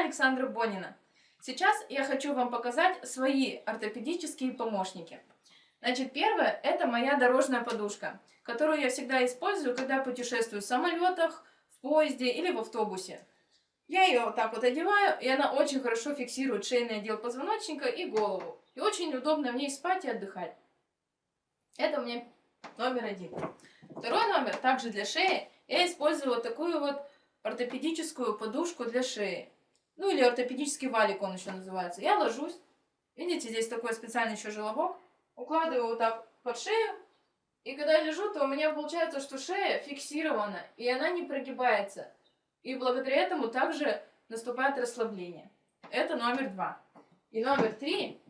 Александра Бонина. Сейчас я хочу вам показать свои ортопедические помощники. Значит, первое – это моя дорожная подушка, которую я всегда использую, когда путешествую в самолетах, в поезде или в автобусе. Я ее вот так вот одеваю, и она очень хорошо фиксирует шейный отдел позвоночника и голову. И очень удобно в ней спать и отдыхать. Это у меня номер один. Второй номер, также для шеи, я использую вот такую вот ортопедическую подушку для шеи. Ну или ортопедический валик он еще называется. Я ложусь. Видите, здесь такой специальный еще желобок. Укладываю вот так под шею. И когда я лежу, то у меня получается, что шея фиксирована, и она не прогибается. И благодаря этому также наступает расслабление. Это номер два. И номер три,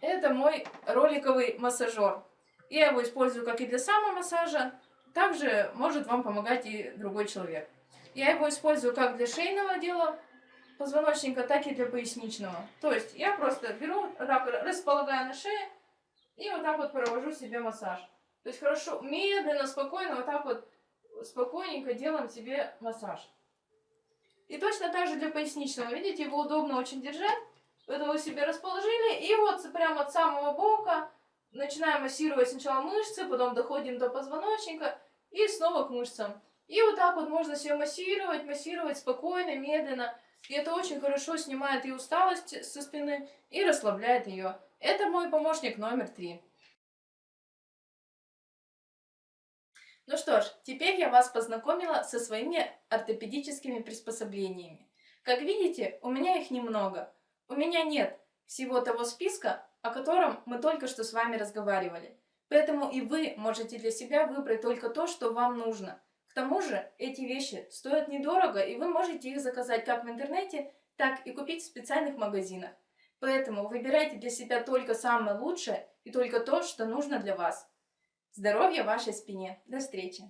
это мой роликовый массажер. Я его использую как и для самомассажа, также может вам помогать и другой человек. Я его использую как для шейного отдела позвоночника, так и для поясничного. То есть я просто беру, так располагаю на шее и вот так вот провожу себе массаж. То есть хорошо, медленно, спокойно, вот так вот спокойненько делаем себе массаж. И точно так же для поясничного. Видите, его удобно очень держать. Это вы себе расположили. И вот прямо от самого бока начинаем массировать сначала мышцы, потом доходим до позвоночника и снова к мышцам. И вот так вот можно себе массировать, массировать спокойно, медленно. И это очень хорошо снимает и усталость со спины, и расслабляет ее. Это мой помощник номер три. Ну что ж, теперь я вас познакомила со своими ортопедическими приспособлениями. Как видите, у меня их немного. У меня нет всего того списка, о котором мы только что с вами разговаривали. Поэтому и вы можете для себя выбрать только то, что вам нужно. К тому же эти вещи стоят недорого, и вы можете их заказать как в интернете, так и купить в специальных магазинах. Поэтому выбирайте для себя только самое лучшее и только то, что нужно для вас. Здоровья вашей спине. До встречи!